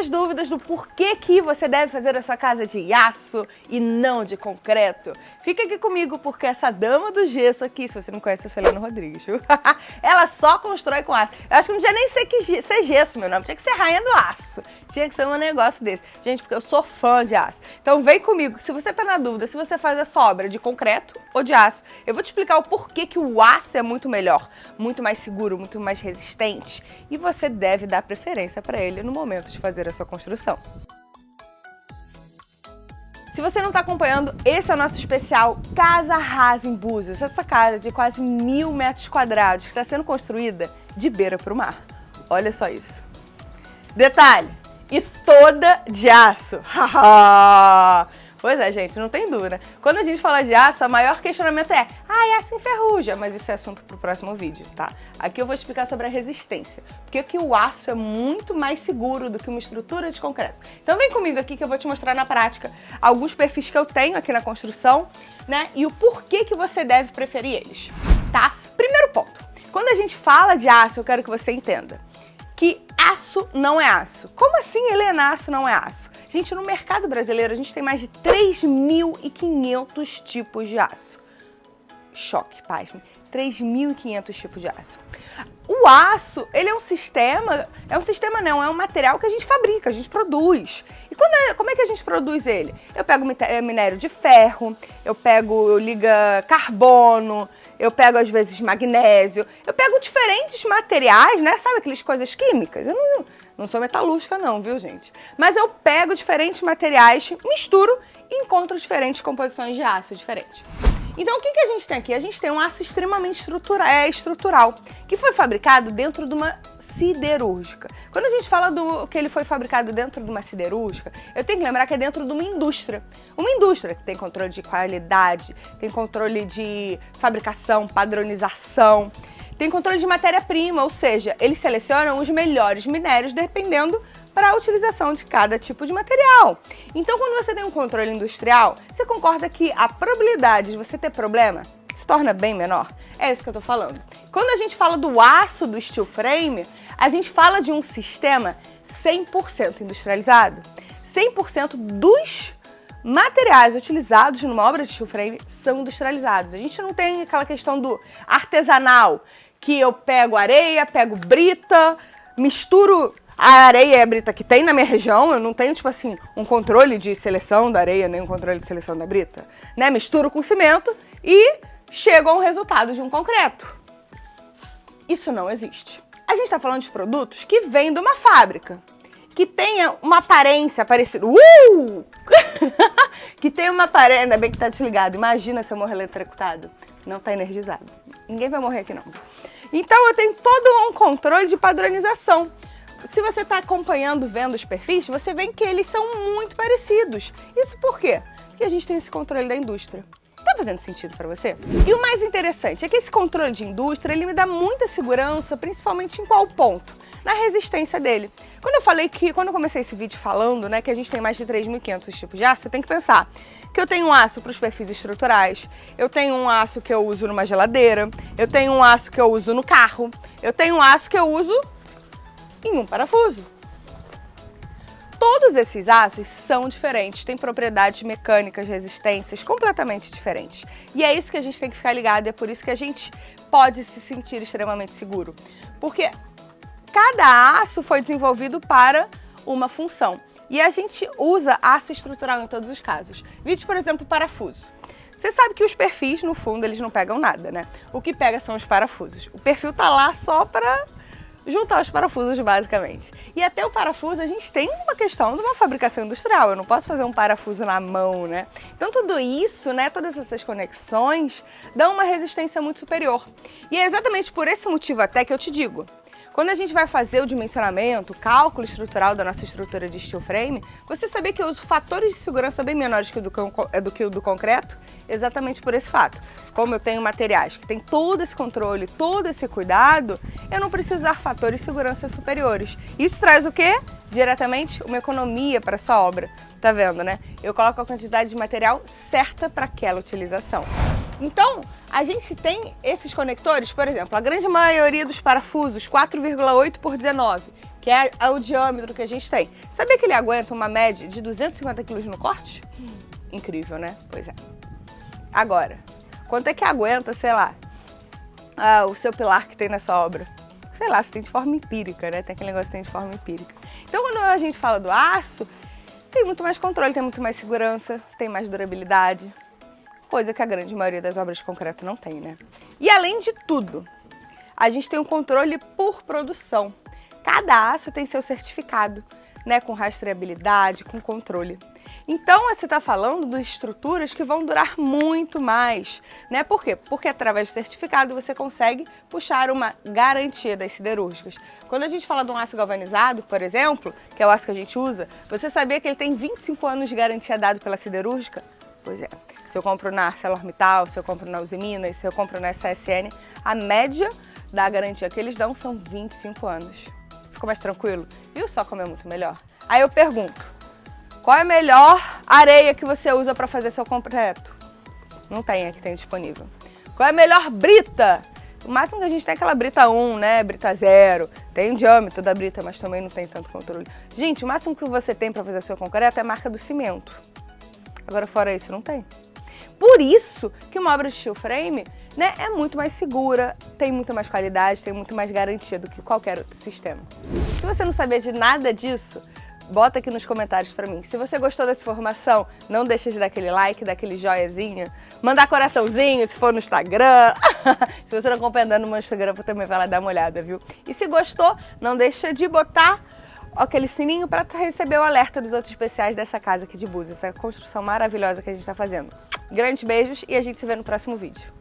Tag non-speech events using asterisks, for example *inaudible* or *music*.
muitas dúvidas do porquê que você deve fazer a sua casa de aço e não de concreto. Fica aqui comigo porque essa dama do gesso aqui, se você não conhece a Celena Rodrigues, *laughs* ela só constrói com aço. Eu acho que não tinha nem ser, que, ser gesso, meu nome, tinha que ser rainha do aço. Tinha que ser um negócio desse. Gente, porque eu sou fã de aço. Então vem comigo, se você tá na dúvida se você faz a sobra de concreto ou de aço, eu vou te explicar o porquê que o aço é muito melhor, muito mais seguro, muito mais resistente e você deve dar preferência para ele no momento de fazer a sua construção. Se você não está acompanhando, esse é o nosso especial Casa Rasa em Búzios. Essa casa de quase mil metros quadrados que está sendo construída de beira para o mar. Olha só isso. Detalhe, e toda de aço. *laughs* pois é, gente, não tem dúvida. Quando a gente fala de aço, o maior questionamento é ah, aço enferruja, mas isso é assunto para o próximo vídeo, tá? Aqui eu vou explicar sobre a resistência, porque que o aço é muito mais seguro do que uma estrutura de concreto. Então vem comigo aqui que eu vou te mostrar na prática alguns perfis que eu tenho aqui na construção, né? E o porquê que você deve preferir eles, tá? Primeiro ponto, quando a gente fala de aço, eu quero que você entenda que aço não é aço. Como assim Helenaço não é aço? Gente, no mercado brasileiro a gente tem mais de 3.500 tipos de aço. Choque, pasme. 3.500 tipos de aço. O aço, ele é um sistema, é um sistema não, é um material que a gente fabrica, a gente produz. É, como é que a gente produz ele? Eu pego eh, minério de ferro, eu pego liga carbono, eu pego às vezes magnésio, eu pego diferentes materiais, né? Sabe aquelas coisas químicas? Eu não, não sou metalúrgica não, viu gente? Mas eu pego diferentes materiais, misturo e encontro diferentes composições de aço diferentes. Então o que, que a gente tem aqui? A gente tem um aço extremamente estrutura, é, estrutural, que foi fabricado dentro de uma siderúrgica. Quando a gente fala do que ele foi fabricado dentro de uma siderúrgica, eu tenho que lembrar que é dentro de uma indústria. Uma indústria que tem controle de qualidade, tem controle de fabricação, padronização, tem controle de matéria-prima, ou seja, eles selecionam os melhores minérios dependendo para a utilização de cada tipo de material. Então, quando você tem um controle industrial, você concorda que a probabilidade de você ter problema se torna bem menor? É isso que eu estou falando. Quando a gente fala do aço do steel frame, a gente fala de um sistema 100% industrializado. 100% dos materiais utilizados numa obra de steel frame são industrializados. A gente não tem aquela questão do artesanal, que eu pego areia, pego brita, misturo a areia e a brita que tem na minha região, eu não tenho, tipo assim, um controle de seleção da areia, nem um controle de seleção da brita, né? Misturo com cimento e chego a um resultado de um concreto. Isso não existe. A gente está falando de produtos que vêm de uma fábrica, que tenha uma aparência parecida. Uh! *laughs* que tenha uma aparência. Ainda bem que tá desligado. Imagina se eu morrer eletrocutado. Não tá energizado. Ninguém vai morrer aqui, não. Então eu tenho todo um controle de padronização. Se você está acompanhando, vendo os perfis, você vê que eles são muito parecidos. Isso por quê? Porque a gente tem esse controle da indústria. Tá fazendo sentido para você? E o mais interessante é que esse controle de indústria, ele me dá muita segurança, principalmente em qual ponto? Na resistência dele. Quando eu falei que, quando eu comecei esse vídeo falando, né, que a gente tem mais de 3.500 tipos de aço, você tem que pensar que eu tenho um aço para os perfis estruturais, eu tenho um aço que eu uso numa geladeira, eu tenho um aço que eu uso no carro, eu tenho um aço que eu uso em um parafuso. Todos esses aços são diferentes, têm propriedades mecânicas, resistências completamente diferentes. E é isso que a gente tem que ficar ligado, é por isso que a gente pode se sentir extremamente seguro. Porque cada aço foi desenvolvido para uma função. E a gente usa aço estrutural em todos os casos. Vídeo, por exemplo, parafuso. Você sabe que os perfis, no fundo, eles não pegam nada, né? O que pega são os parafusos. O perfil tá lá só para juntar os parafusos basicamente. E até o parafuso a gente tem uma questão de uma fabricação industrial, eu não posso fazer um parafuso na mão, né? Então tudo isso, né, todas essas conexões dão uma resistência muito superior. E é exatamente por esse motivo até que eu te digo, quando a gente vai fazer o dimensionamento, o cálculo estrutural da nossa estrutura de steel frame, você sabia que eu uso fatores de segurança bem menores que do, é, do que o do concreto? Exatamente por esse fato. Como eu tenho materiais que têm todo esse controle, todo esse cuidado, eu não preciso usar fatores de segurança superiores. Isso traz o quê? Diretamente uma economia para a sua obra. Tá vendo, né? Eu coloco a quantidade de material certa para aquela utilização. Então, a gente tem esses conectores, por exemplo, a grande maioria dos parafusos 4,8 por 19, que é o diâmetro que a gente tem. Sabia que ele aguenta uma média de 250 quilos no corte? Incrível, né? Pois é. Agora, quanto é que aguenta, sei lá, ah, o seu pilar que tem nessa obra? Sei lá, se tem de forma empírica, né? Tem aquele negócio que tem de forma empírica. Então, quando a gente fala do aço, tem muito mais controle, tem muito mais segurança, tem mais durabilidade, coisa que a grande maioria das obras de concreto não tem, né? E além de tudo, a gente tem um controle por produção. Cada aço tem seu certificado, né, com rastreabilidade, com controle. Então, você está falando de estruturas que vão durar muito mais, né? Por quê? Porque através do certificado você consegue puxar uma garantia das siderúrgicas. Quando a gente fala de um aço galvanizado, por exemplo, que é o aço que a gente usa, você sabia que ele tem 25 anos de garantia dado pela siderúrgica? Pois é. Se eu compro na ArcelorMittal, se eu compro na Uzi Minas, se eu compro na SSN, a média da garantia que eles dão são 25 anos. Ficou mais tranquilo? Viu só como é muito melhor? Aí eu pergunto, qual é a melhor areia que você usa para fazer seu concreto? Não tem aqui, tem disponível. Qual é a melhor brita? O máximo que a gente tem é aquela brita 1, né? Brita 0. Tem o diâmetro da brita, mas também não tem tanto controle. Gente, o máximo que você tem para fazer seu concreto é a marca do cimento. Agora, fora isso, não tem. Por isso que uma obra de steel frame né, é muito mais segura, tem muito mais qualidade, tem muito mais garantia do que qualquer outro sistema. Se você não sabia de nada disso, bota aqui nos comentários pra mim. Se você gostou dessa informação, não deixe de dar aquele like, dar aquele joiazinho, mandar coraçãozinho se for no Instagram. *laughs* se você não acompanha no meu Instagram, também vai lá dar uma olhada, viu? E se gostou, não deixa de botar aquele sininho para receber o alerta dos outros especiais dessa casa aqui de Búzios, essa construção maravilhosa que a gente está fazendo. Grandes beijos e a gente se vê no próximo vídeo.